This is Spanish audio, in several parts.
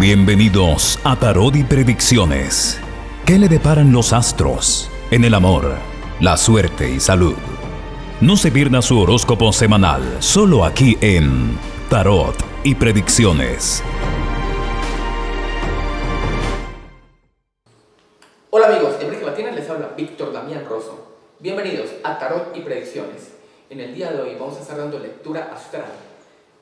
Bienvenidos a Tarot y Predicciones. ¿Qué le deparan los astros en el amor, la suerte y salud? No se pierda su horóscopo semanal, solo aquí en Tarot y Predicciones. Hola amigos, Enrique Martínez les habla Víctor Damián Rosso. Bienvenidos a Tarot y Predicciones. En el día de hoy vamos a estar dando lectura astral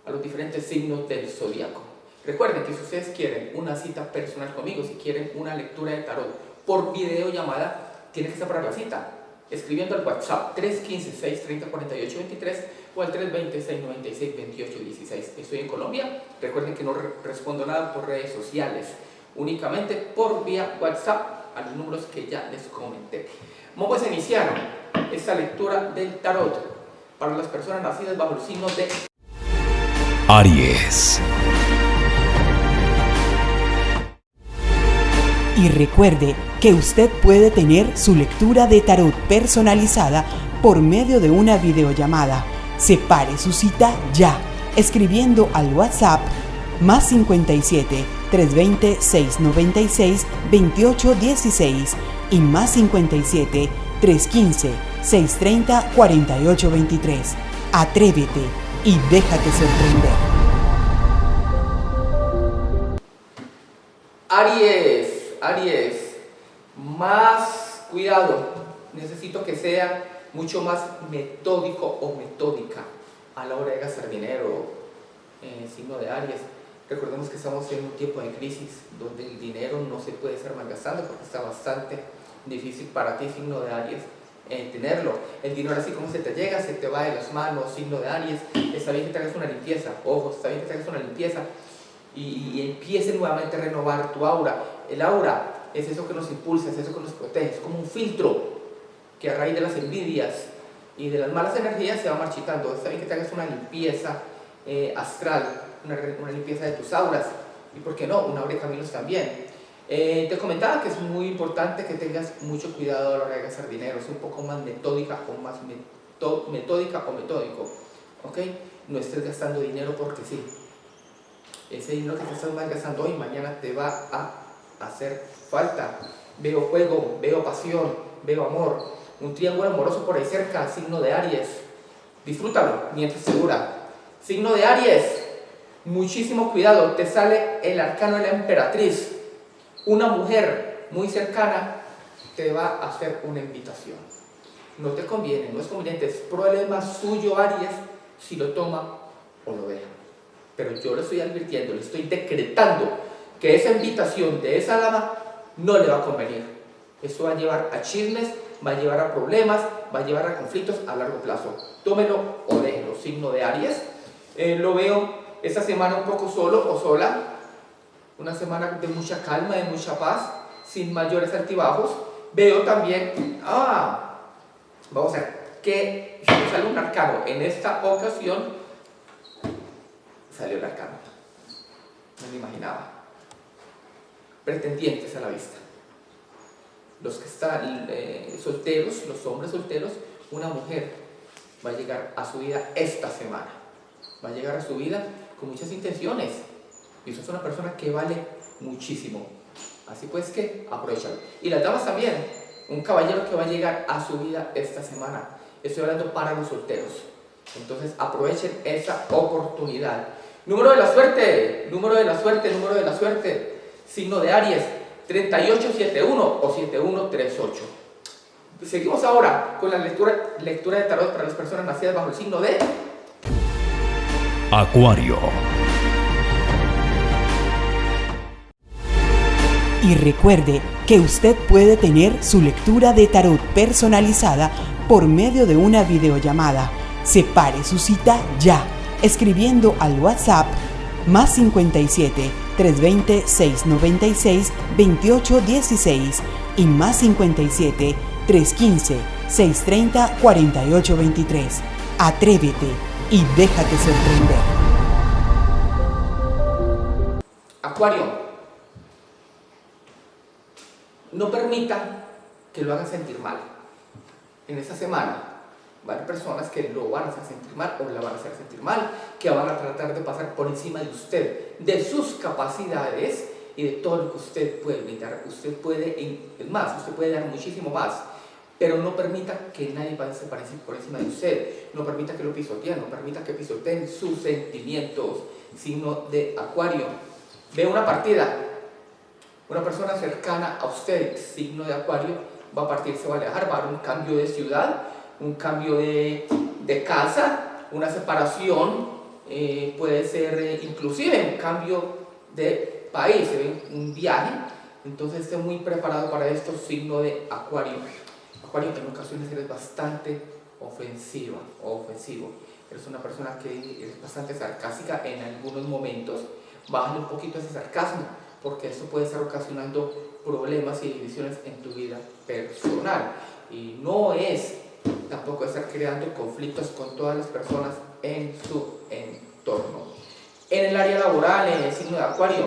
a los diferentes signos del zodiaco. Recuerden que si ustedes quieren una cita personal conmigo, si quieren una lectura de tarot por videollamada, tienen que separar la cita escribiendo al WhatsApp 315-630-4823 o al 320-696-2816. Estoy en Colombia. Recuerden que no respondo nada por redes sociales, únicamente por vía WhatsApp a los números que ya les comenté. Vamos a iniciar esta lectura del tarot para las personas nacidas bajo el signo de Aries. Y recuerde que usted puede tener su lectura de tarot personalizada por medio de una videollamada. Separe su cita ya, escribiendo al WhatsApp más 57 320 696 2816 y más 57 315 630 4823. Atrévete y déjate sorprender. Aries. Aries, más cuidado, necesito que sea mucho más metódico o metódica a la hora de gastar dinero signo de Aries. Recordemos que estamos en un tiempo de crisis donde el dinero no se puede estar malgastando porque está bastante difícil para ti, signo de Aries, tenerlo. El dinero así como se te llega, se te va de las manos, signo de Aries. Está bien que te hagas una limpieza, ojo, está bien que te hagas una limpieza y, y empiece nuevamente a renovar tu aura el aura es eso que nos impulsa, es eso que nos protege, es como un filtro que a raíz de las envidias y de las malas energías se va marchitando. Está bien que te hagas una limpieza eh, astral, una, limpieza de tus auras y, ¿por qué no?, una abre caminos también. Eh, te comentaba que es muy importante que tengas mucho cuidado a la hora de gastar dinero, es un poco más metódica o más metódica o metódico, ¿ok? No estés gastando dinero porque sí. Ese dinero que estás gastando hoy, mañana te va a hacer falta. Veo fuego, veo pasión, veo amor. Un triángulo amoroso por ahí cerca, signo de Aries. Disfrútalo mientras segura. Signo de Aries, muchísimo cuidado. Te sale el arcano de la emperatriz. Una mujer muy cercana te va a hacer una invitación. No te conviene, no es conveniente, es problema suyo Aries si lo toma o lo deja. Pero yo le estoy advirtiendo, le estoy decretando que esa invitación de esa dama no le va a convenir. Eso va a llevar a chismes, va a llevar a problemas, va a llevar a conflictos a largo plazo. Tómelo o déjelo. Signo de Aries. Eh, lo veo esta semana un poco solo o sola. Una semana de mucha calma, de mucha paz, sin mayores altibajos. Veo también, ah, vamos a ver, que sale un arcano en esta ocasión, salió el arcano. No me imaginaba pretendientes a la vista. Los que están eh, solteros, los hombres solteros, una mujer va a llegar a su vida esta semana. Va a llegar a su vida con muchas intenciones. Y usted es una persona que vale muchísimo. Así pues que aprovechalo. Y las damas también. Un caballero que va a llegar a su vida esta semana. Estoy hablando para los solteros. Entonces aprovechen esa oportunidad. Número de la suerte, número de la suerte, número de la suerte signo de Aries, 3871 o 7138. Seguimos ahora con la lectura, lectura de tarot para las personas nacidas bajo el signo de Acuario. Y recuerde que usted puede tener su lectura de tarot personalizada por medio de una videollamada. Separe su cita ya, escribiendo al WhatsApp más 57 320 696 2816 y más 57 315 630 4823. Atrévete y déjate sorprender. Acuario, no permita que lo hagan sentir mal. En esta semana Va a haber personas que lo van a hacer sentir mal o la van a hacer sentir mal, que van a tratar de pasar por encima de usted, de sus capacidades y de todo lo que usted puede brindar. Usted puede, es más, usted puede dar muchísimo más, pero no permita que nadie pase por encima de usted, no permita que lo pisoteen, no permita que pisoteen sus sentimientos, sino de acuario. Ve una partida, una persona cercana a usted, signo de acuario, va a partir, se va a alejar, va a haber un cambio de ciudad, un cambio de, de casa, una separación, eh, puede ser eh, inclusive un cambio de país, un viaje, entonces esté muy preparado para esto, signo de acuario. Acuario en ocasiones eres bastante ofensiva o ofensivo, eres una persona que es bastante sarcástica en algunos momentos, bájale un poquito ese sarcasmo, porque eso puede estar ocasionando problemas y divisiones en tu vida personal. Y no es tampoco estar creando conflictos con todas las personas en su entorno. En el área laboral, en el signo de Acuario,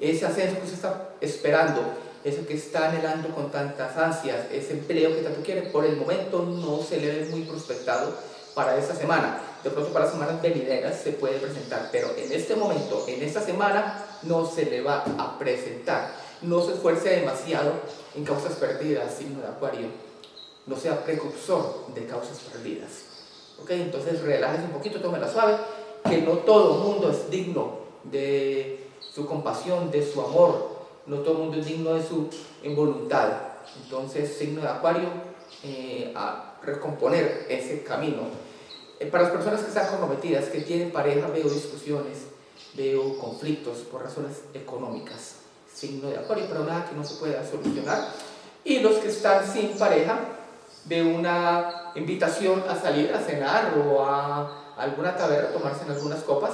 ese ascenso que usted está esperando, eso que está anhelando con tantas ansias, ese empleo que tanto quiere, por el momento no se le ve muy prospectado para esta semana. De pronto para semanas venideras se puede presentar, pero en este momento, en esta semana, no se le va a presentar. No se esfuerce demasiado en causas perdidas, signo de Acuario. No sea precursor de causas perdidas. ¿Ok? Entonces relájese un poquito, tome la suave, que no todo mundo es digno de su compasión, de su amor. No todo el mundo es digno de su voluntad. Entonces, signo de Acuario, eh, a recomponer ese camino. Eh, para las personas que están comprometidas, que tienen pareja, veo discusiones, veo conflictos por razones económicas. Signo de Acuario, pero nada que no se pueda solucionar. Y los que están sin pareja, veo una invitación a salir a cenar o a alguna taberna, tomarse en algunas copas.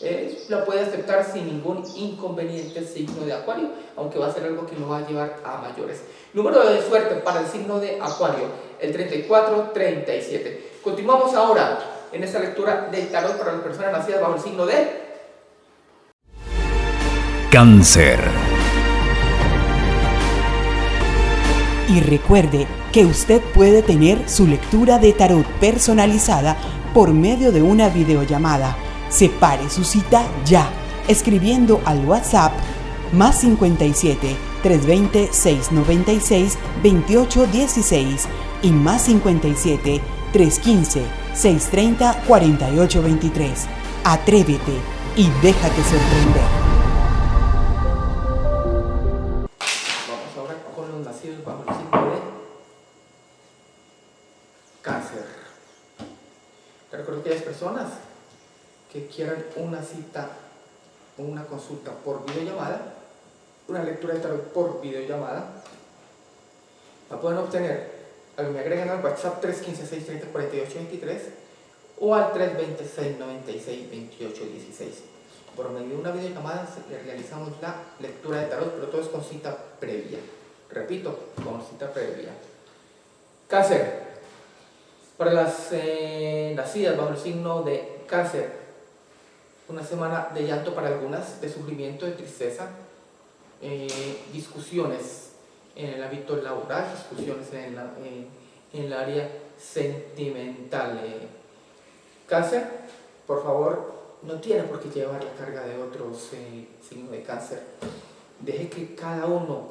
Eh, la puede aceptar sin ningún inconveniente signo de Acuario, aunque va a ser algo que no va a llevar a mayores. Número de suerte para el signo de Acuario, el 34-37. Continuamos ahora en esta lectura del tarot para las personas nacidas bajo el signo de Cáncer. Y recuerde que usted puede tener su lectura de tarot personalizada por medio de una videollamada. Separe su cita ya, escribiendo al WhatsApp más 57 320 696 2816 y más 57 315 630 4823. Atrévete y déjate sorprender. Una consulta por videollamada, una lectura de tarot por videollamada, la pueden obtener me agregan al WhatsApp 315-630-4823 o al 326-96-2816. Por medio de una videollamada realizamos la lectura de tarot, pero todo es con cita previa. Repito, con cita previa. Cáncer. Para las eh, nacidas bajo el signo de cáncer, una semana de llanto para algunas, de sufrimiento, de tristeza, eh, discusiones en el ámbito laboral, discusiones en, en, el área sentimental. Eh, cáncer, por favor, no tiene por qué llevar la carga de otros eh, signos de cáncer. Deje que cada uno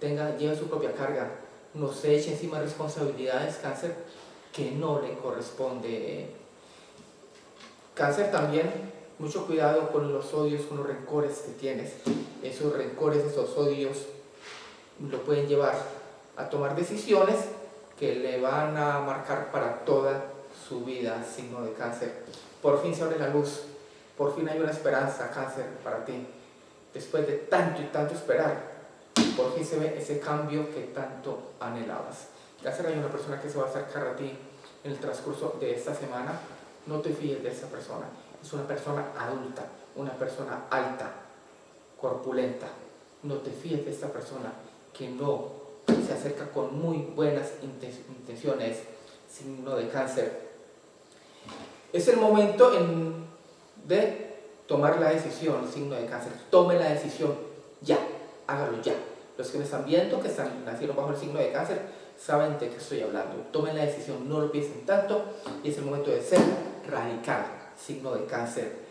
tenga, lleve su propia carga. No se eche encima responsabilidades, cáncer, que no le corresponde. Cáncer también, mucho cuidado con los odios, con los rencores que tienes. Esos rencores, esos odios lo pueden llevar a tomar decisiones que le van a marcar para toda su vida, signo de cáncer. Por fin se abre la luz, por fin hay una esperanza, cáncer, para ti. Después de tanto y tanto esperar, por fin se ve ese cambio que tanto anhelabas. Cáncer hay una persona que se va a acercar a ti en el transcurso de esta semana. No te fíes de esa persona. Es una persona adulta, una persona alta, corpulenta. No te fíes de esta persona que no se acerca con muy buenas intenciones, signo de cáncer. Es el momento de tomar la decisión, signo de cáncer. Tome la decisión ya, hágalo ya. Los que me están viendo, que están, nacieron bajo el signo de cáncer, saben de qué estoy hablando. Tomen la decisión, no lo piensen tanto y es el momento de ser radical, signo de cáncer.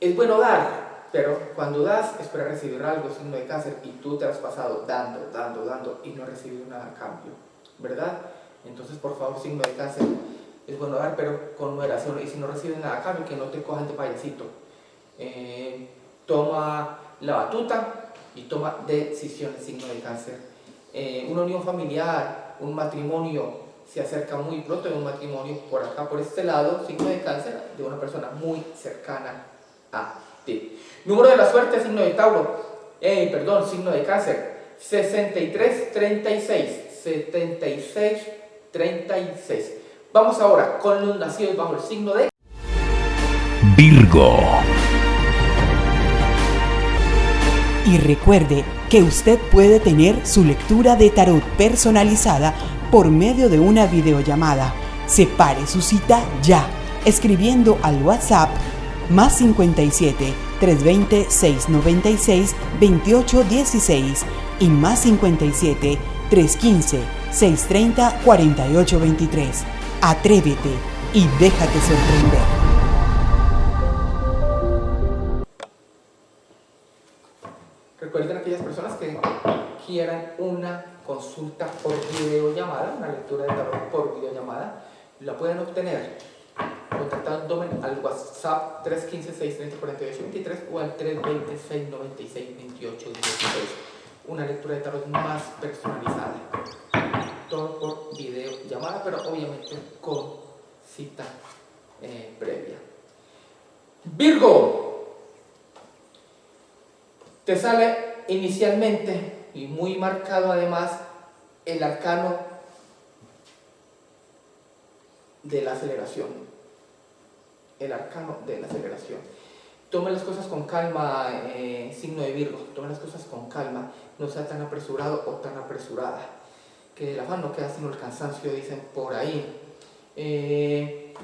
Es bueno dar, pero cuando das es para recibir algo, signo de cáncer, y tú te has pasado dando, dando, dando y no has recibido nada a cambio, ¿verdad? Entonces, por favor, signo de cáncer, es bueno dar, pero con moderación, y si no recibes nada a cambio, que no te cojan de payasito. Eh, toma la batuta y toma decisiones, signo de cáncer. Eh, una unión familiar, un matrimonio, se acerca muy pronto en un matrimonio por acá, por este lado, signo de cáncer de una persona muy cercana a ti. Número de la suerte, signo de Tauro, eh, perdón, signo de cáncer, 6336, 7636. Vamos ahora con los nacidos bajo el signo de Virgo. Y recuerde que usted puede tener su lectura de tarot personalizada por medio de una videollamada. Separe su cita ya, escribiendo al WhatsApp más 57 320 696 2816 y más 57 315 630 4823. Atrévete y déjate sorprender. Recuerden aquellas personas que quieran una consulta por videollamada, una lectura de tarot por videollamada, la pueden obtener contactándome al WhatsApp 315-630-4823 o al 320-696-2816. Una lectura de tarot más personalizada. Todo por videollamada, pero obviamente con cita eh, previa. Virgo, te sale inicialmente y muy marcado además el arcano de la aceleración. El arcano de la aceleración. Tome las cosas con calma, eh, signo de Virgo, tome las cosas con calma, no sea tan apresurado o tan apresurada. Que el afán no queda sino el cansancio, dicen por ahí. Eh,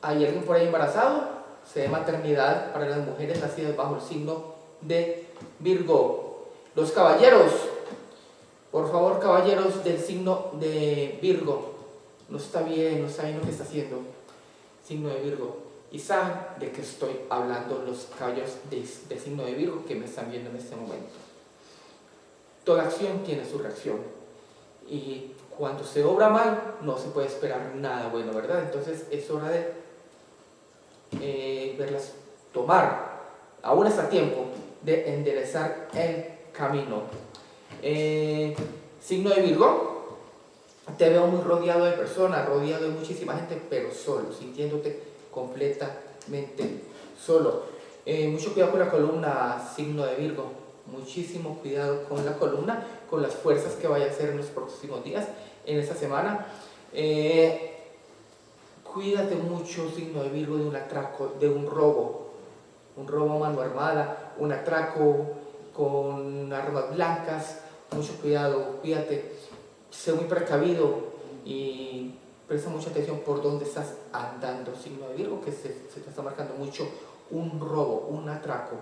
¿Hay alguien por ahí embarazado? Se de maternidad para las mujeres nacidas bajo el signo de Virgo. Los caballeros, por favor caballeros del signo de Virgo, no está bien, no saben lo que está haciendo, signo de Virgo. Y saben de qué estoy hablando los caballeros del signo de Virgo que me están viendo en este momento. Toda acción tiene su reacción. Y cuando se obra mal, no se puede esperar nada bueno, ¿verdad? Entonces es hora de eh, verlas tomar. Aún está tiempo, de enderezar el camino. Eh, signo de Virgo, te veo muy rodeado de personas, rodeado de muchísima gente, pero solo, sintiéndote completamente solo. Eh, mucho cuidado con la columna, signo de Virgo. Muchísimo cuidado con la columna, con las fuerzas que vaya a hacer en los próximos días, en esta semana. Eh, cuídate mucho, signo de Virgo, de un atraco, de un robo, un robo a mano armada, un atraco con armas blancas, mucho cuidado, cuídate, sé muy precavido y presta mucha atención por dónde estás andando, signo de Virgo, que se, te está marcando mucho un robo, un atraco.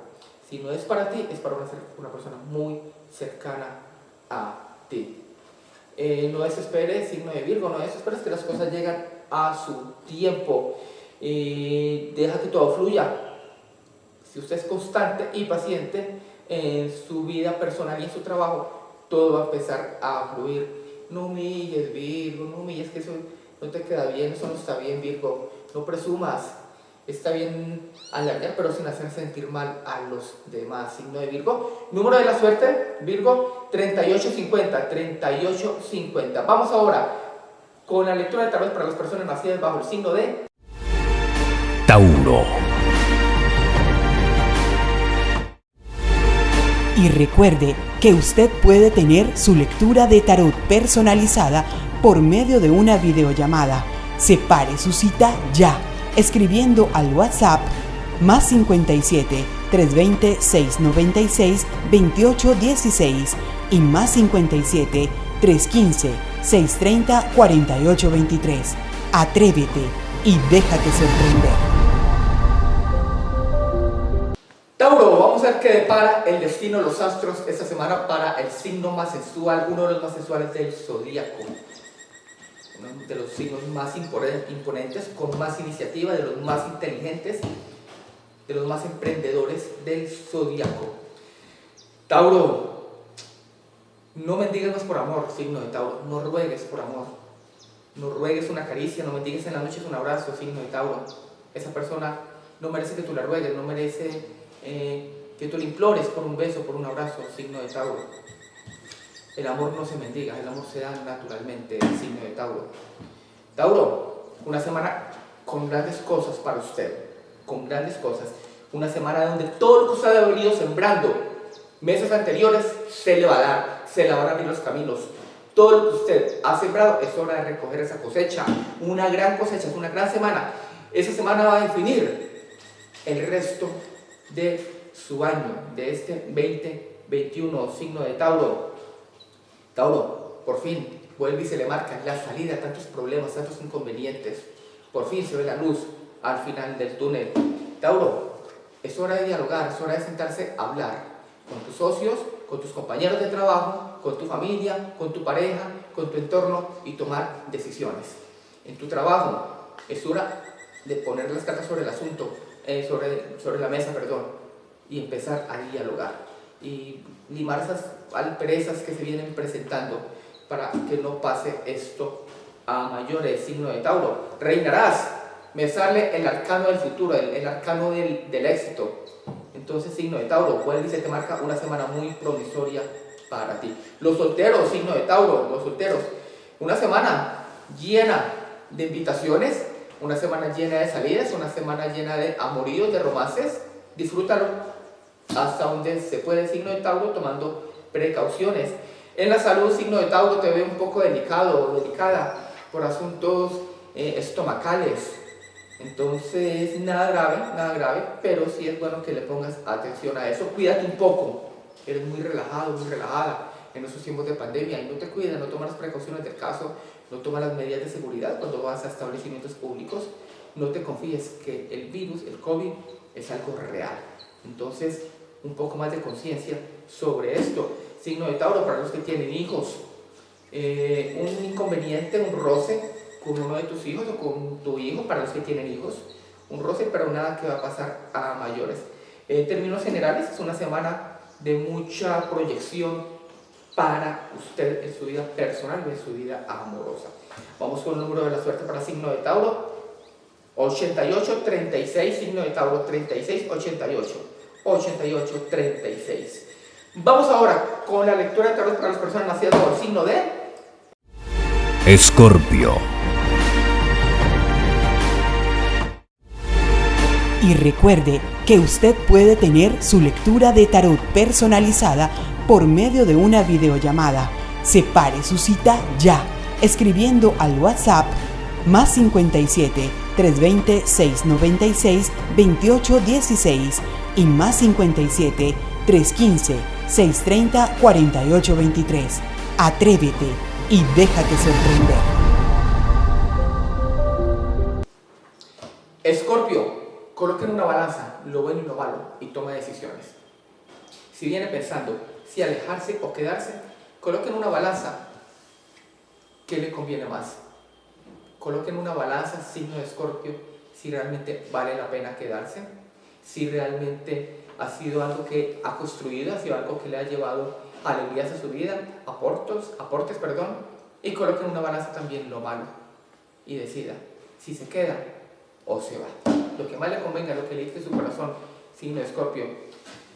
Si no es para ti, es para una, persona muy cercana a ti. Eh, no desesperes, signo de Virgo, no desesperes que las cosas llegan a su tiempo. Deja que todo fluya, si usted es constante y paciente en su vida personal y en su trabajo, todo va a empezar a fluir. No humilles, Virgo, no humilles, que eso no te queda bien, eso no está bien, Virgo. No presumas, está bien alargar, pero sin hacer sentir mal a los demás. Signo de Virgo. Número de la suerte, Virgo, 3850, 3850. Vamos ahora con la lectura de tarot para las personas nacidas bajo el signo de Tauro. Y recuerde que usted puede tener su lectura de tarot personalizada por medio de una videollamada. Separe su cita ya, escribiendo al WhatsApp más 57 320 696 2816 y más 57 315 630 4823. Atrévete y déjate sorprender. Qué depara el destino de los astros esta semana para el signo más sensual, uno de los más sensuales del zodíaco. Uno de los signos más imponentes, con más iniciativa, de los más inteligentes, de los más emprendedores del zodíaco. Tauro, no mendigues más por amor, signo de Tauro, no ruegues por amor. No ruegues una caricia, no mendigues en la noche un abrazo, signo de Tauro. Esa persona no merece que tú la ruegues, no merece eh, que tú le implores por un beso, por un abrazo, signo de Tauro. El amor no se mendiga, el amor se da naturalmente, signo de Tauro. Tauro, una semana con grandes cosas para usted, con grandes cosas. Una semana donde todo lo que usted ha venido sembrando meses anteriores se le va a dar, se le van a abrir los caminos. Todo lo que usted ha sembrado es hora de recoger esa cosecha. Una gran cosecha, es una gran semana. Esa semana va a definir el resto de su año, de este 2021, signo de Tauro. Tauro, por fin, vuelve y se le marca la salida a tantos problemas, tantos inconvenientes. Por fin se ve la luz al final del túnel. Tauro, es hora de dialogar, es hora de sentarse a hablar con tus socios, con tus compañeros de trabajo, con tu familia, con tu pareja, con tu entorno y tomar decisiones. En tu trabajo es hora de poner las cartas sobre el asunto, eh, sobre, sobre la mesa, perdón, y empezar a dialogar y limar esas alperezas que se vienen presentando para que no pase esto a mayores signo de Tauro. Reinarás, me sale el arcano del futuro, el, arcano del, del, éxito. Entonces, signo de Tauro, y se te marca una semana muy promisoria para ti. Los solteros, signo de Tauro, los solteros, una semana llena de invitaciones, una semana llena de salidas, una semana llena de amoríos, de romances. Disfrútalo hasta donde se puede, signo de Tauro, tomando precauciones. En la salud, signo de Tauro, te ve un poco delicado o delicada por asuntos eh, estomacales. Entonces, nada grave, nada grave, pero sí es bueno que le pongas atención a eso. Cuídate un poco, eres muy relajado, muy relajada en esos tiempos de pandemia y no te cuidas, no tomas las precauciones del caso, no tomas las medidas de seguridad cuando vas a establecimientos públicos, no te confíes que el virus, el COVID, es algo real. Entonces, un poco más de conciencia sobre esto. Signo de Tauro para los que tienen hijos. Eh, un inconveniente, un roce con uno de tus hijos o con tu hijo para los que tienen hijos. Un roce, pero nada que va a pasar a mayores. En términos generales, es una semana de mucha proyección para usted en su vida personal y en su vida amorosa. Vamos con el número de la suerte para signo de Tauro. 88, 36, signo de Tauro, 36, 88. 88, 36. Vamos ahora con la lectura de tarot para las personas nacidas por signo de Escorpio. Y recuerde que usted puede tener su lectura de tarot personalizada por medio de una videollamada. Separe su cita ya, escribiendo al WhatsApp más 57 320 696 2816 y más 57 315 630 4823. Atrévete y déjate sorprender. Escorpio, coloque en una balanza lo bueno y lo malo y toma decisiones. Si viene pensando si alejarse o quedarse, coloquen una balanza. ¿Qué le conviene más? Coloquen una balanza, signo de escorpio, si realmente vale la pena quedarse, si realmente ha sido algo que ha construido, ha sido algo que le ha llevado alegrías a su vida, aportes, aportes, perdón, y coloquen una balanza también lo malo y decida si se queda o se va. Lo que más le convenga, lo que le dice su corazón, signo escorpio,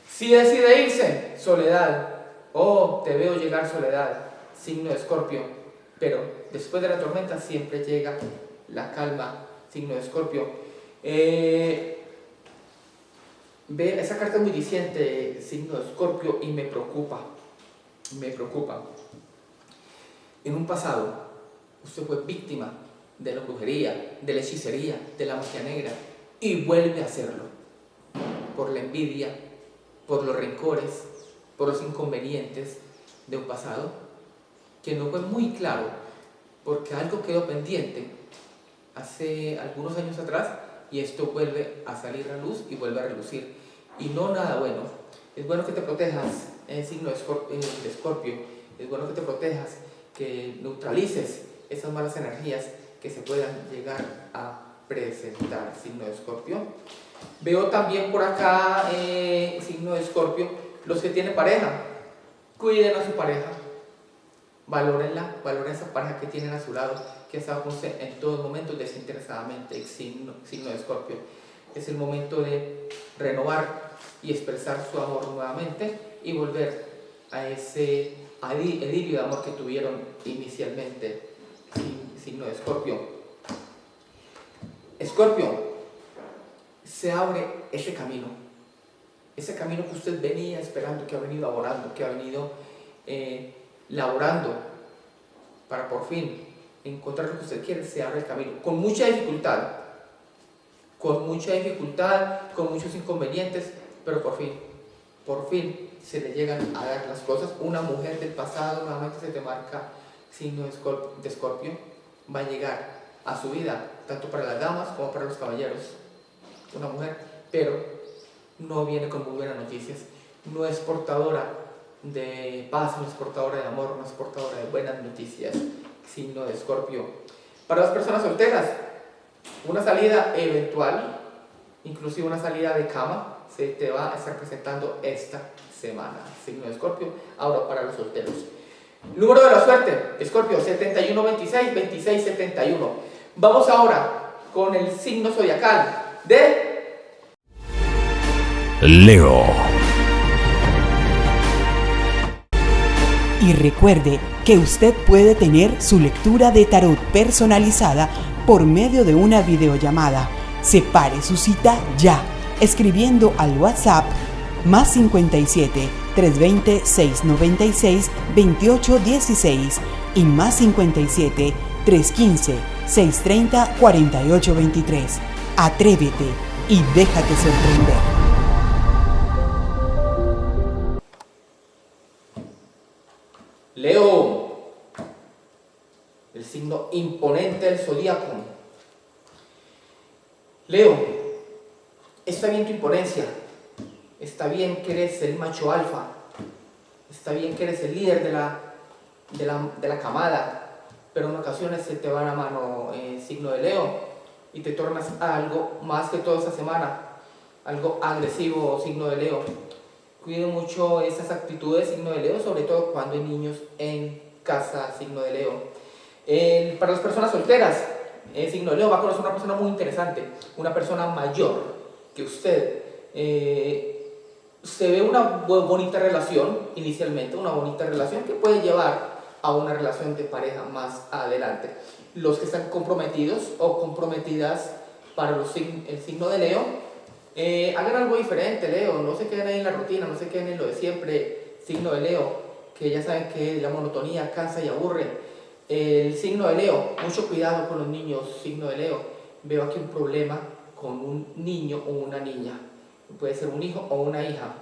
si decide irse, soledad. Oh, te veo llegar soledad, signo escorpio. Pero después de la tormenta siempre llega la calma, signo escorpio. Eh, ve, esa carta muy diciente, signo de escorpio, y me preocupa. Me preocupa. En un pasado, usted fue víctima de la brujería, de la hechicería, de la magia negra, y vuelve a hacerlo por la envidia, por los rencores, por los inconvenientes de un pasado que no fue muy claro porque algo quedó pendiente hace algunos años atrás y esto vuelve a salir a luz y vuelve a relucir. Y no nada bueno, Es bueno que te protejas, el signo de Escorpio. Es bueno que te protejas, que neutralices esas malas energías que se puedan llegar a presentar, signo de Escorpio. Veo también por acá, eh, signo de Escorpio, los que tienen pareja. Cuiden a su pareja, valórenla, valoren esa pareja que tienen a su lado, que ha con usted en todos momentos desinteresadamente, signo, signo de Escorpio. Es el momento de renovar y expresar su amor nuevamente y volver a ese idilio de amor que tuvieron inicialmente, signo de Escorpio. Escorpio, se abre ese camino, ese camino que usted venía esperando, que ha venido laborando, que ha venido eh, laborando para por fin encontrar lo que usted quiere, se abre el camino, con mucha dificultad, con mucha dificultad, con muchos inconvenientes, pero por fin, por fin se le llegan a dar las cosas. Una mujer del pasado, nuevamente se te marca signo de escorpio, va a llegar a su vida, tanto para las damas como para los caballeros. Una mujer, pero no viene con muy buenas noticias, no es portadora de paz, no es portadora de amor, no es portadora de buenas noticias, signo de escorpio. Para las personas solteras, una salida eventual, inclusive una salida de cama, se te va a estar presentando esta semana, signo de escorpio. Ahora para los solteros. Número de la suerte, Escorpio, 7126, 2671. Vamos ahora con el signo zodiacal de Leo. Y recuerde que usted puede tener su lectura de tarot personalizada por medio de una videollamada. Separe su cita ya, escribiendo al WhatsApp más 57 320 696 2816 y más 57 315 630-4823. Atrévete y déjate sorprender. Leo, el signo imponente del zodíaco. Leo, está bien tu imponencia, está bien que eres el macho alfa, está bien que eres el líder de la, de la, de la camada, pero en ocasiones se te va la mano eh, signo de Leo y te tornas algo más que toda esta semana, algo agresivo signo de Leo. Cuide mucho esas actitudes signo de Leo, sobre todo cuando hay niños en casa signo de Leo. para las personas solteras, el signo de Leo va a conocer una persona muy interesante, una persona mayor que usted. Eh, se ve una bonita relación inicialmente, una bonita relación que puede llevar a una relación de pareja más adelante. Los que están comprometidos o comprometidas para los, el signo de Leo, eh, hagan algo diferente, Leo, no se queden ahí en la rutina, no se queden en lo de siempre, signo de Leo, que ya saben que la monotonía cansa y aburre. El signo de Leo, mucho cuidado con los niños, signo de Leo. Veo aquí un problema con un niño o una niña. Puede ser un hijo o una hija.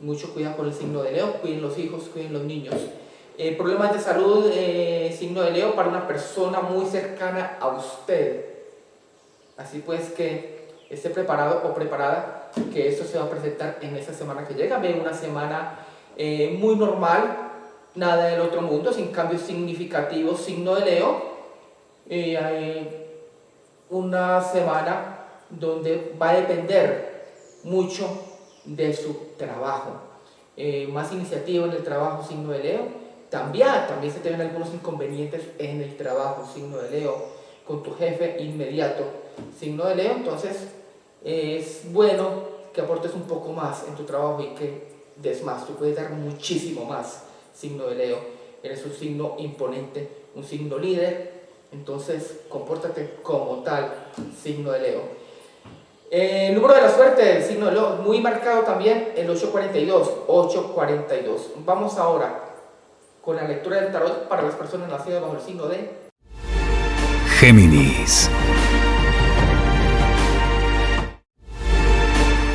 Mucho cuidado con el signo de Leo, cuiden los hijos, cuiden los niños. Eh, problemas de salud, eh, signo de Leo, para una persona muy cercana a usted. Así pues que esté preparado o preparada que esto se va a presentar en esta semana que llega. Ve una semana eh, muy normal, nada del otro mundo, sin cambios significativos, signo de Leo. hay una semana donde va a depender mucho de su trabajo. más iniciativa en el trabajo, signo de Leo. También, también se te ven algunos inconvenientes en el trabajo, signo de Leo, con tu jefe inmediato, signo de Leo, entonces es bueno que aportes un poco más en tu trabajo y que des más, tú puedes dar muchísimo más, signo de Leo, eres un signo imponente, un signo líder, entonces compórtate como tal, signo de Leo. El número de la suerte, el signo de Leo, muy marcado también, el 842, 842. Vamos ahora con la lectura del tarot para las personas nacidas bajo el signo de Géminis.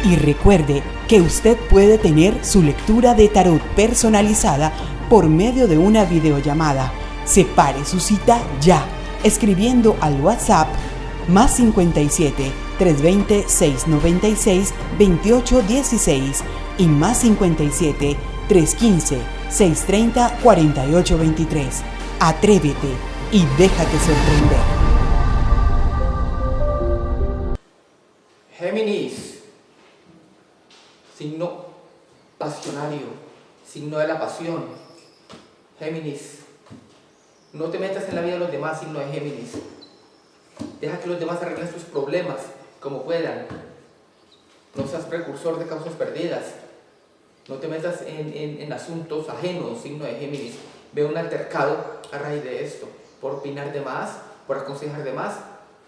Y recuerde que usted puede tener su lectura de tarot personalizada por medio de una videollamada. Separe su cita ya, escribiendo al WhatsApp más 57 320-696-2816 y más 57 315 630 4823. Atrévete y déjate sorprender. Géminis, signo pasionario, signo de la pasión. Géminis, no te metas en la vida de los demás, signo de Géminis. Deja que los demás arreglen sus problemas como puedan. No seas precursor de causas perdidas. No te metas en, asuntos ajenos, signo de Géminis. Veo un altercado a raíz de esto. Por opinar de más, por aconsejar de más.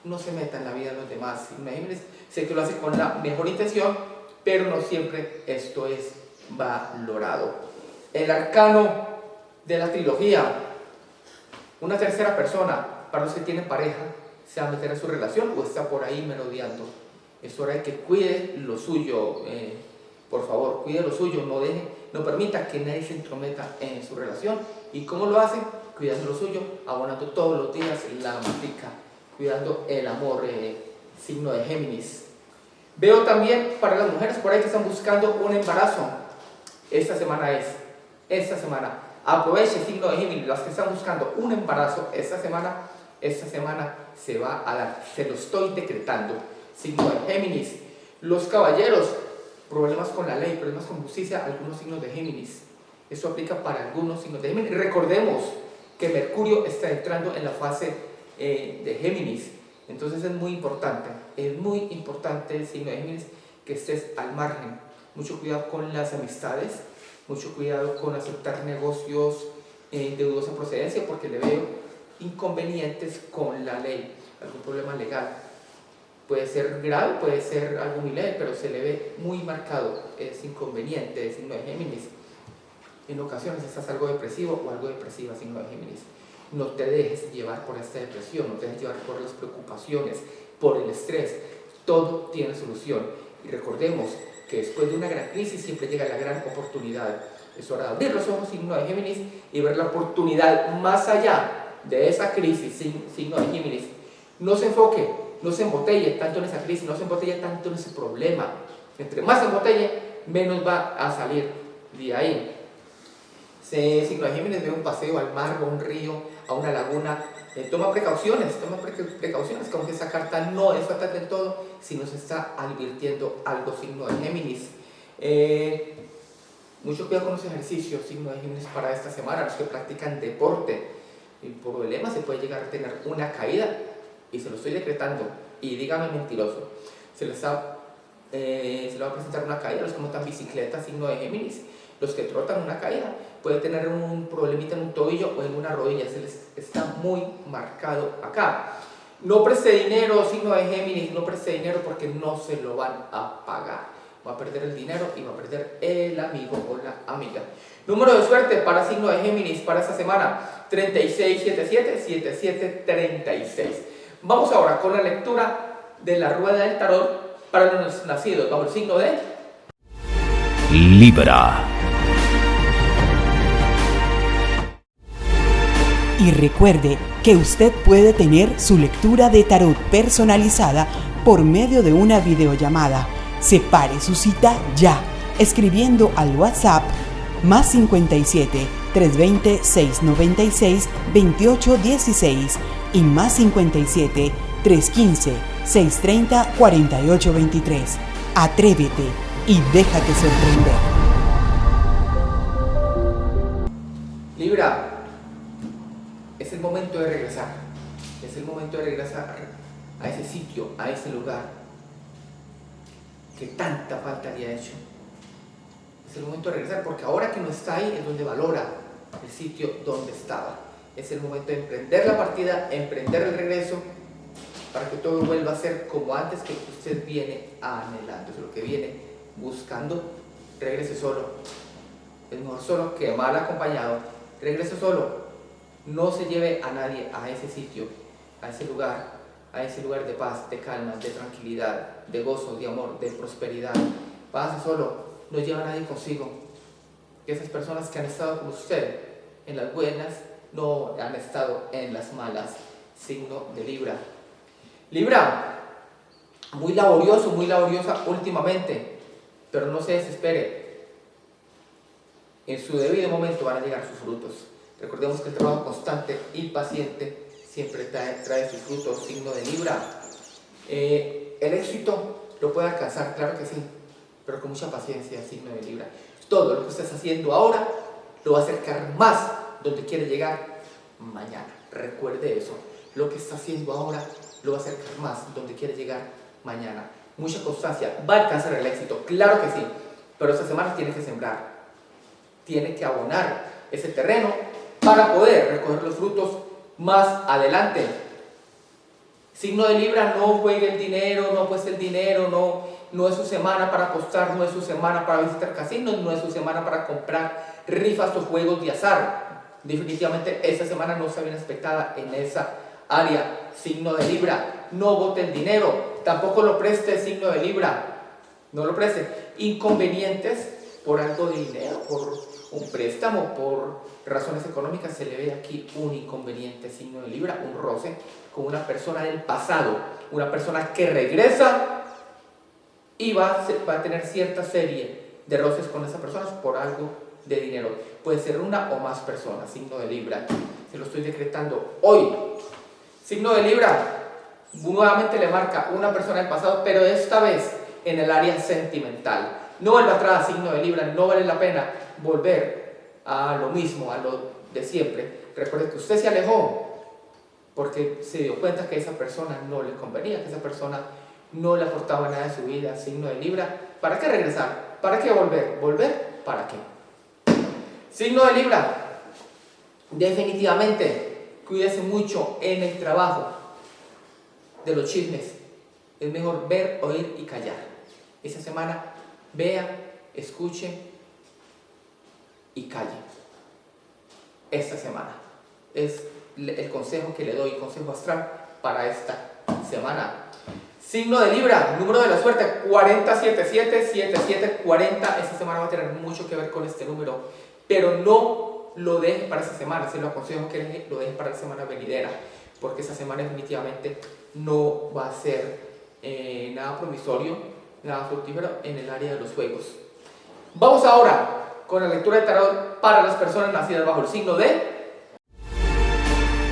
No se meta en la vida de los demás, signo de Géminis. Sé que lo hace con la mejor intención, pero no siempre esto es valorado. El arcano de la trilogía. Una tercera persona, para los que tienen pareja, se va a meter en su relación o está por ahí merodeando. Es hora de que cuide lo suyo. Eh, por favor, cuide lo suyo, no deje, no permita que nadie se entrometa en su relación. ¿Y cómo lo hace? Cuidando lo suyo, abonando todos los días la matica, cuidando el amor, eh, signo de Géminis. Veo también para las mujeres por ahí que están buscando un embarazo. Esta semana es, esta semana. Aproveche signo de Géminis, las que están buscando un embarazo esta semana, esta semana se va a dar, se lo estoy decretando. Signo de Géminis. Los caballeros, problemas con la ley, problemas con justicia, algunos signos de Géminis. Esto aplica para algunos signos de Géminis. Recordemos que Mercurio está entrando en la fase eh, de Géminis. Entonces es muy importante, es muy importante el signo de Géminis que estés al margen. Mucho cuidado con las amistades, mucho cuidado con aceptar negocios eh, de dudosa procedencia porque le veo inconvenientes con la ley, algún problema legal puede ser grave, puede ser algo muy leve, pero se le ve muy marcado, es inconveniente, es signo de Géminis. En ocasiones estás algo depresivo o algo depresiva, signo de Géminis. No te dejes llevar por esta depresión, no te dejes llevar por las preocupaciones, por el estrés. Todo tiene solución. Y recordemos que después de una gran crisis siempre llega la gran oportunidad. Es hora de abrir los ojos, signo de Géminis, y ver la oportunidad más allá de esa crisis, signo de Géminis. No se enfoque no se embotelle tanto en esa crisis, no se embotelle tanto en ese problema. Entre más se embotelle, menos va a salir de ahí. Se, signo de Géminis ve un paseo al mar, a un río, a una laguna, eh, toma precauciones, toma precauciones, como que esa carta no es fatal del todo, si nos está advirtiendo algo signo de Géminis. Eh, mucho cuidado con los ejercicios, signo de Géminis para esta semana, los que practican deporte. El problema se puede llegar a tener una caída y se lo estoy decretando, y dígame mentiroso, se les, eh, se va a presentar una caída, los que montan bicicleta, signo de Géminis, los que trotan una caída, puede tener un problemita en un tobillo o en una rodilla, se les está muy marcado acá. No preste dinero, signo de Géminis, no preste dinero porque no se lo van a pagar. Va a perder el dinero y va a perder el amigo o la amiga. Número de suerte para signo de Géminis para esta semana, 3677-7736. Vamos ahora con la lectura de la rueda del tarot para los nacidos bajo el signo de Libra. Y recuerde que usted puede tener su lectura de tarot personalizada por medio de una videollamada. Separe su cita ya, escribiendo al WhatsApp más 57 320 696 2816 y más 57 315 630 4823. Atrévete y déjate sorprender. Libra, es el momento de regresar. Es el momento de regresar a ese sitio, a ese lugar que tanta falta había hecho. Es el momento de regresar porque ahora que no está ahí es donde valora el sitio donde estaba es el momento de emprender la partida, emprender el regreso, para que todo vuelva a ser como antes que usted viene anhelando, es lo que viene buscando, regrese solo. Es mejor solo que mal acompañado. Regrese solo. No se lleve a nadie a ese sitio, a ese lugar, a ese lugar de paz, de calma, de tranquilidad, de gozo, de amor, de prosperidad. Pase solo, no lleva a nadie consigo. Esas personas que han estado con usted en las buenas no han estado en las malas. Signo de Libra. Libra, muy laborioso, muy laboriosa últimamente, pero no se desespere. En su debido momento van a llegar sus frutos. Recordemos que el trabajo constante y paciente siempre trae, sus frutos, signo de Libra. Eh, el éxito lo puede alcanzar, claro que sí, pero con mucha paciencia, signo de Libra. Todo lo que estás haciendo ahora lo va a acercar más donde quiere llegar mañana. Recuerde eso. Lo que está haciendo ahora lo va a acercar más donde quiere llegar mañana. Mucha constancia. Va a alcanzar el éxito, claro que sí. Pero esta semana tiene que sembrar. Tiene que abonar ese terreno para poder recoger los frutos más adelante. Signo de Libra, no juegue el dinero, no apueste el dinero, no, no es su semana para apostar, no es su semana para visitar casinos, no es su semana para comprar rifas o juegos de azar. Definitivamente esta semana no está bien expectada en esa área. Signo de Libra, no vote el dinero, tampoco lo preste signo de Libra, no lo preste. Inconvenientes por algo de dinero, por un préstamo, por razones económicas, se le ve aquí un inconveniente signo de Libra, un roce con una persona del pasado, una persona que regresa y va, a tener cierta serie de roces con esas personas por algo de dinero. Puede ser una o más personas, signo de Libra. Se lo estoy decretando hoy. Signo de Libra, nuevamente le marca una persona del pasado, pero esta vez en el área sentimental. No vuelva atrás, signo de Libra, no vale la pena volver a lo mismo, a lo de siempre. Recuerde que usted se alejó porque se dio cuenta que esa persona no le convenía, que esa persona no le aportaba nada en su vida, signo de Libra. ¿Para qué regresar? ¿Para qué volver? ¿Volver? ¿Para qué? Signo de Libra, definitivamente, cuídese mucho en el trabajo de los chismes. Es mejor ver, oír y callar. Esta semana, vea, escuche y calle. Esta semana. Es el consejo que le doy, consejo astral para esta semana. Signo de Libra, número de la suerte 4077 40 Esta semana va a tener mucho que ver con este número pero no lo deje para esa semana, se lo aconsejo que lo deje para la semana venidera, porque esa semana definitivamente no va a ser eh, nada promisorio, nada fructífero en el área de los juegos. Vamos ahora con la lectura de tarot para las personas nacidas bajo el signo de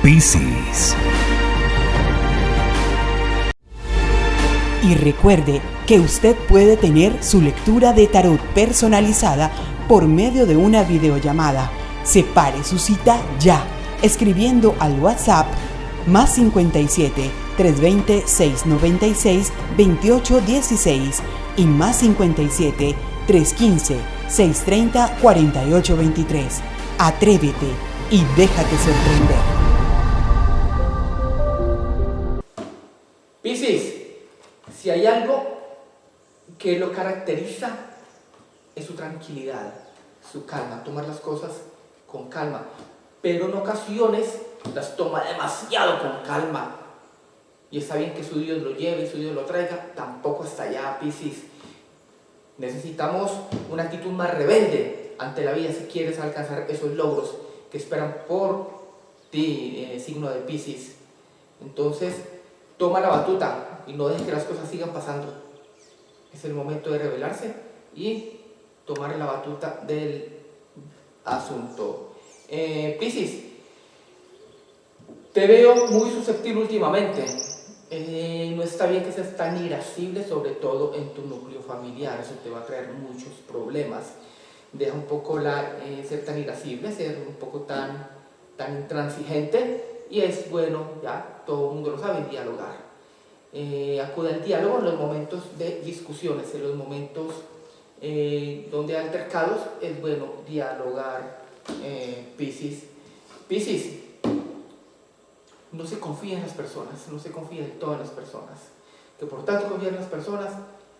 Piscis. Y recuerde que usted puede tener su lectura de tarot personalizada por medio de una videollamada. Separe su cita ya, escribiendo al WhatsApp más 57 320 696 2816 y más 57 315 630 4823. Atrévete y déjate sorprender. Hay algo que lo caracteriza es su tranquilidad, su calma, tomar las cosas con calma, pero en ocasiones las toma demasiado con calma. Y está bien que su Dios lo lleve y su Dios lo traiga, tampoco está allá, Piscis. Necesitamos una actitud más rebelde ante la vida si quieres alcanzar esos logros que esperan por ti, eh, signo de Piscis. Entonces, toma la batuta y no dejes que las cosas sigan pasando. Es el momento de rebelarse y tomar la batuta del asunto. Eh, Piscis, te veo muy susceptible últimamente. Eh, no está bien que seas tan irascible, sobre todo en tu núcleo familiar. Eso te va a traer muchos problemas. Deja un poco la, eh, ser tan irascible, ser un poco tan, tan intransigente. Y es bueno, ya todo el mundo lo sabe, dialogar. Eh, acude al diálogo en los momentos de discusiones, en los momentos eh, donde hay altercados, es bueno dialogar, eh, Piscis. Piscis, no se confía en las personas, no se confía en todas las personas. Que por tanto confía en las personas,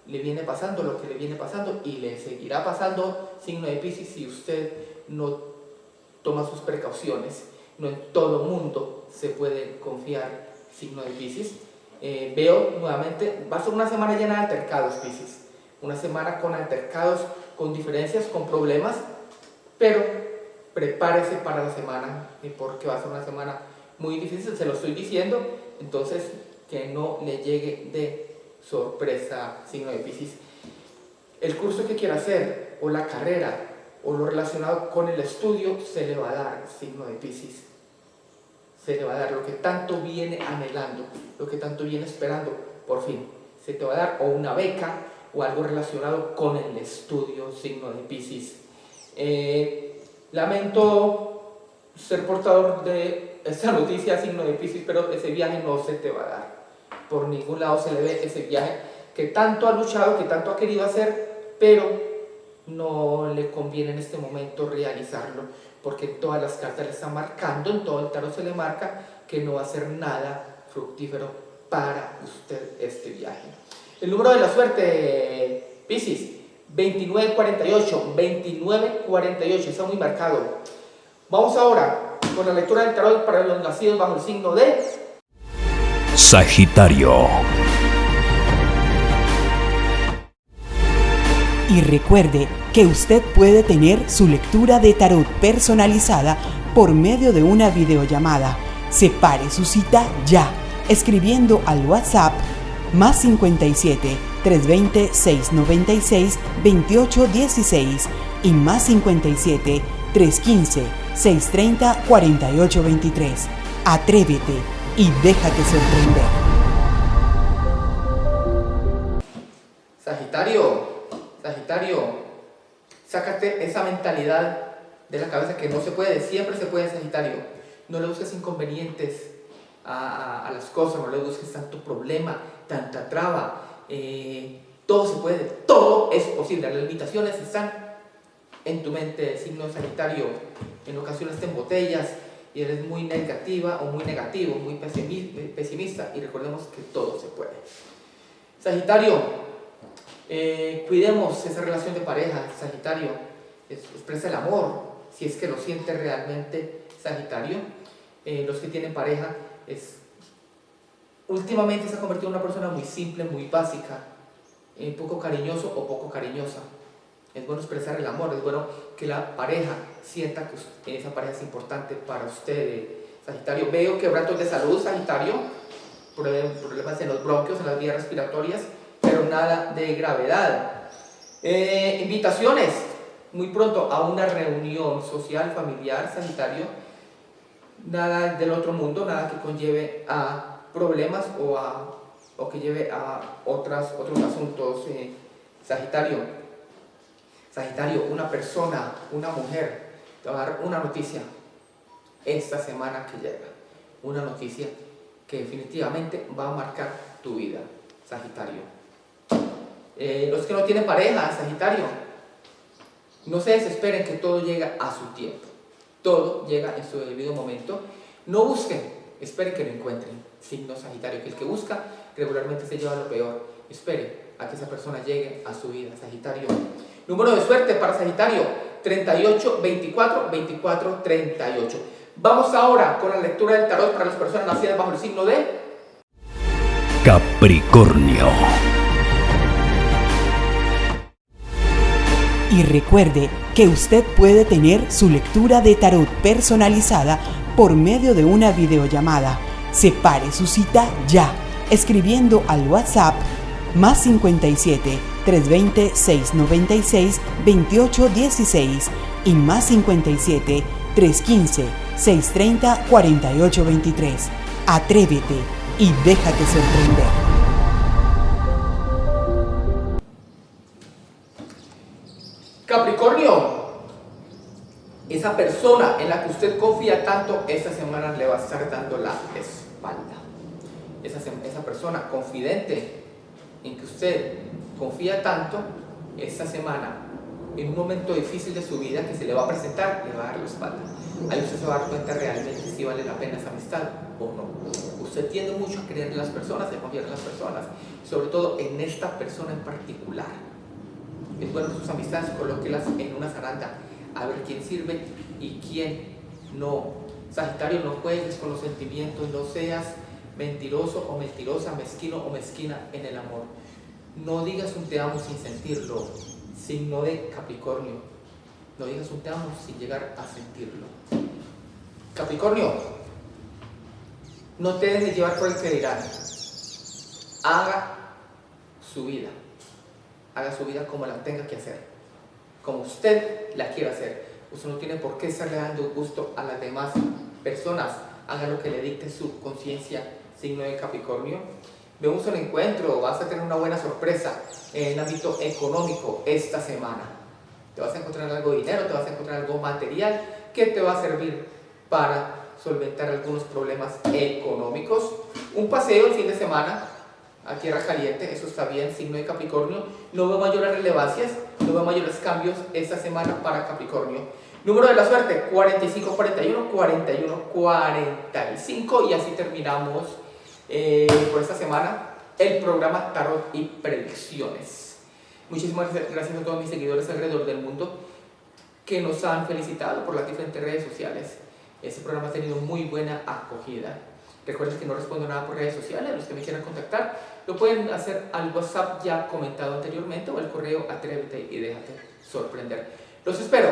le viene pasando lo que le viene pasando y le seguirá pasando signo de Piscis si usted no toma sus precauciones. No en todo mundo se puede confiar signo de Piscis. Eh, veo nuevamente, va a ser una semana llena de altercados, Piscis una semana con altercados, con diferencias, con problemas, pero prepárese para la semana, porque va a ser una semana muy difícil, se lo estoy diciendo, entonces que no le llegue de sorpresa, signo de Pisces. El curso que quiera hacer, o la carrera, o lo relacionado con el estudio, se le va a dar, signo de Pisces. Se le va a dar lo que tanto viene anhelando, lo que tanto viene esperando, por fin. Se te va a dar o una beca o algo relacionado con el estudio, signo de Pisces. Eh, lamento ser portador de esta noticia, signo de Pisces, pero ese viaje no se te va a dar. Por ningún lado se le ve ese viaje que tanto ha luchado, que tanto ha querido hacer, pero no le conviene en este momento realizarlo, porque todas las cartas le están marcando, en todo el tarot se le marca que no va a ser nada fructífero para usted este viaje. El número de la suerte, Pisces, 2948, 2948, está muy marcado. Vamos ahora con la lectura del tarot para los nacidos bajo el signo de Sagitario. Y recuerde que usted puede tener su lectura de tarot personalizada por medio de una videollamada. Separe su cita ya, escribiendo al WhatsApp más 57 320 696 2816 y más 57 315 630 4823. Atrévete y déjate sorprender. Sácate esa mentalidad de la cabeza que no se puede, siempre se puede, Sagitario. No le busques inconvenientes a, las cosas, no le busques tanto problema, tanta traba. Eh, todo se puede, todo es posible. Las limitaciones están en tu mente, signo Sagitario. En ocasiones te botellas y eres muy negativa o muy negativo, muy pesimista y recordemos que todo se puede. Sagitario, eh, cuidemos esa relación de pareja, Sagitario, expresa el amor, si es que lo siente realmente Sagitario. Eh, los que tienen pareja, es, últimamente se ha convertido en una persona muy simple, muy básica, eh, poco cariñoso o poco cariñosa. Es bueno expresar el amor, es bueno que la pareja sienta que esa pareja es importante para usted, Sagitario. Veo quebrantos de salud, Sagitario, problemas en los bronquios, en las vías respiratorias, pero nada de gravedad. Eh, invitaciones, muy pronto a una reunión social, familiar, sanitario, nada del otro mundo, nada que conlleve a problemas o, a, o que lleve a otras, otros asuntos. Eh, sagitario, Sagitario, una persona, una mujer, te va a dar una noticia esta semana que llega, una noticia que definitivamente va a marcar tu vida, Sagitario. Eh, los que no tienen pareja, Sagitario, no se desesperen que todo llega a su tiempo. Todo llega en su debido momento. No busquen, esperen que lo encuentren. Signo Sagitario, que el que busca regularmente se lleva lo peor. Espere a que esa persona llegue a su vida, Sagitario. Número de suerte para Sagitario, 38, 24, 24, 38. Vamos ahora con la lectura del tarot para las personas nacidas bajo el signo de Capricornio. Y recuerde que usted puede tener su lectura de tarot personalizada por medio de una videollamada. Separe su cita ya, escribiendo al WhatsApp más 57 320 696 2816 y más 57 315 630 4823. Atrévete y déjate sorprender. Usted confía tanto, esta semana le va a estar dando la espalda. Esa, esa persona confidente en que usted confía tanto, esta semana, en un momento difícil de su vida que se le va a presentar, le va a dar la espalda. Ahí usted se va a dar cuenta realmente si vale la pena esa amistad o no. Usted tiende mucho a creer en las personas, a confiar en las personas, sobre todo en esta persona en particular es bueno sus amistades, colóquelas en una zaranda, a ver quién sirve y quién no. Sagitario, no juegues con los sentimientos, no seas mentiroso o mentirosa, mezquino o mezquina en el amor. No digas un te amo sin sentirlo, signo de Capricornio. No digas un te amo sin llegar a sentirlo. Capricornio, no te dejes llevar por el que dirán. Haga su vida. Haga su vida como la tenga que hacer, como usted la quiera hacer. Usted no tiene por qué estarle dando gusto a las demás personas. Haga lo que le dicte su conciencia, signo de Capricornio. Vemos un encuentro, vas a tener una buena sorpresa en el ámbito económico esta semana. Te vas a encontrar algo de dinero, te vas a encontrar algo material que te va a servir para solventar algunos problemas económicos. Un paseo el fin de semana a tierra caliente, eso está bien, signo de Capricornio. No veo mayores relevancias, no veo mayores cambios esta semana para Capricornio. Número de la suerte, 45, 41, 41, 45 y así terminamos eh, por esta semana el programa Tarot y Predicciones. Muchísimas gracias a todos mis seguidores alrededor del mundo que nos han felicitado por las diferentes redes sociales. Este programa ha tenido muy buena acogida. Recuerden que no respondo nada por redes sociales, los que me quieran contactar lo pueden hacer al WhatsApp ya comentado anteriormente o al correo atrévete y déjate sorprender. Los espero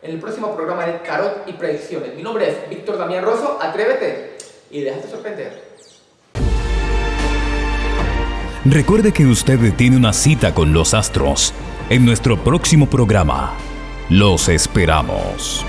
en el próximo programa de Tarot y Predicciones. Mi nombre es Víctor Damián Rosso, atrévete y déjate sorprender. Recuerde que usted tiene una cita con los astros en nuestro próximo programa. Los esperamos.